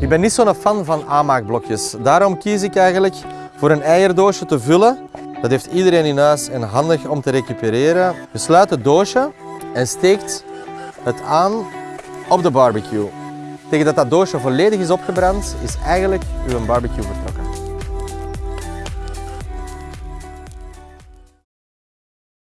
Ik ben niet zo'n fan van aanmaakblokjes. Daarom kies ik eigenlijk voor een eierdoosje te vullen. Dat heeft iedereen in huis en handig om te recupereren. Je sluit het doosje en steekt het aan op de barbecue. Tegen dat dat doosje volledig is opgebrand, is eigenlijk uw barbecue vertrokken.